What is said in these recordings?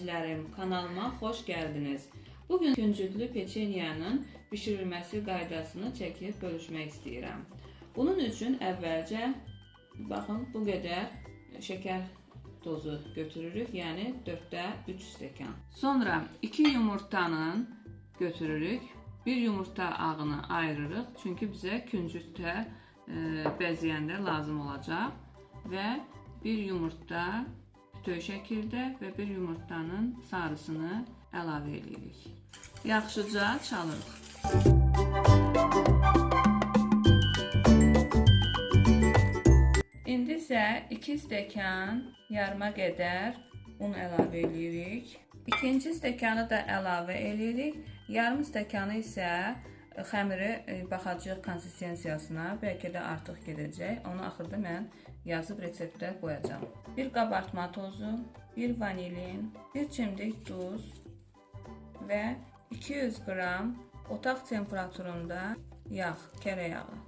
ederim. Kanalıma xoş gəldiniz. Bugün küncütlü peçenyanın bişirilməsi qaydasını çəkib bölüşmək istəyirəm. Bunun üçün əvvəlcə baxın bu qədər şəkər tozu götürürük, yəni 4də 3 stəkan. Sonra 2 yumurtanın götürürük. Bir yumurta ağını ayırırıq, çünki bizə küncütdə e, bəzəyəndə lazım olacaq və bir yumurta bütöv şəkildə və bir yumurtanın sarısını əlavə edirik. Yaxşıca çalırıq. İndi isə 2 stəkan yarıma qədər un əlavə edirik. İkinci stəkanı da əlavə edirik. Yarım stəkanı isə xəmiri e, baxacağıq konsistensiyasına. Bəlkə də artıq gedəcək. Onu axırda mən yazıb reseptdə qoyacağam. Bir qabartma tozu, bir vanilin, bir çimdik duz və 200 qram otaq temperaturunda yağ, kərə yağı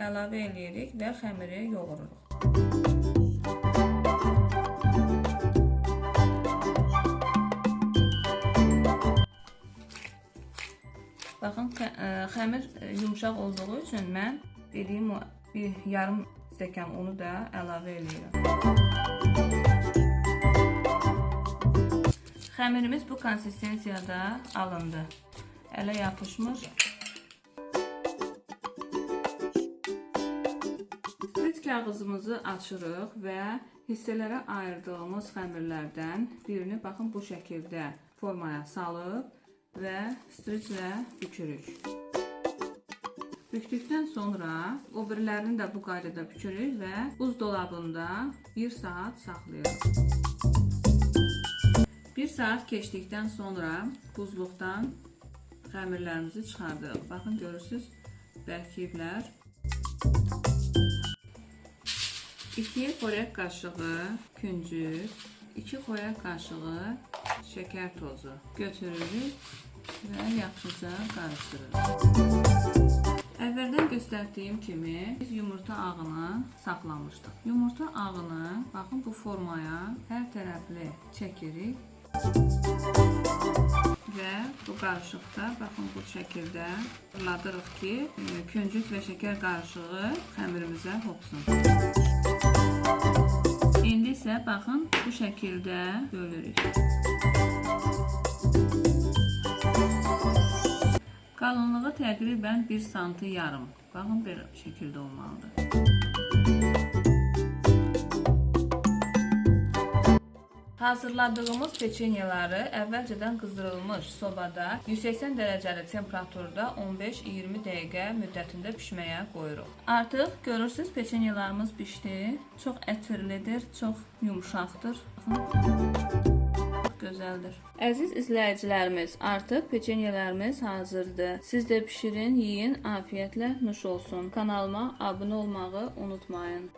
əlavə edirik və xəmiri yoğururuq. Baxın, ə, xəmir ə, yumşaq olduğu üçün mən dediyim o bir yarım stəkan unu da əlavə edirəm. Xəmirimiz bu konsistensiyada alındı. Ələ yapışmır. Sprit kağızımızı açırıq və hissələrə ayırdığımız xəmirlərdən birini baxın bu şəkildə formaya salıb və striclə bükürük. Bükdükdən sonra o birilərini də bu qaydada bükürük və buzdolabında 1 saat saxlayırıq. 1 saat keçdikdən sonra buzluqdan xəmirlərimizi çıxardırıq. Baxın görürsüz, bərkiyiblər. 2 xörək qaşığı küncüt, 2 xörək qaşığı şəkər tozu götürürük və yaxşıca qarışdırırıq. Əvvəldən göstərdiyim kimi biz yumurta ağını saxlamışdıq. Yumurta ağını baxın bu formaya hər tərəfli çəkirik və bu qarışıqda baxın bu şəkildə fırladırıq ki, e, küncüt və şəkər qarışığı xəmirimizə hopsun. İsə baxın bu şəkildə bölürük. Qalınlığı təqribən 1 sm yarım. Baxın belə şəkildə olmalıdır. Hazırladığımız peçenyeləri əvvəlcədən qızdırılmış sobada 180 dərəcəli temperaturda 15-20 dəqiqə müddətində bişməyə qoyuruq. Artıq görürsüz peçenyelərimiz bişdi. Çox ətirlidir, çox yumşaqdır. Çox gözəldir. Əziz izləyicilərimiz, artıq peçenyelərimiz hazırdır. Siz də bişirin, yeyin, afiyətlə nuş olsun. Kanalıma abunə olmağı unutmayın.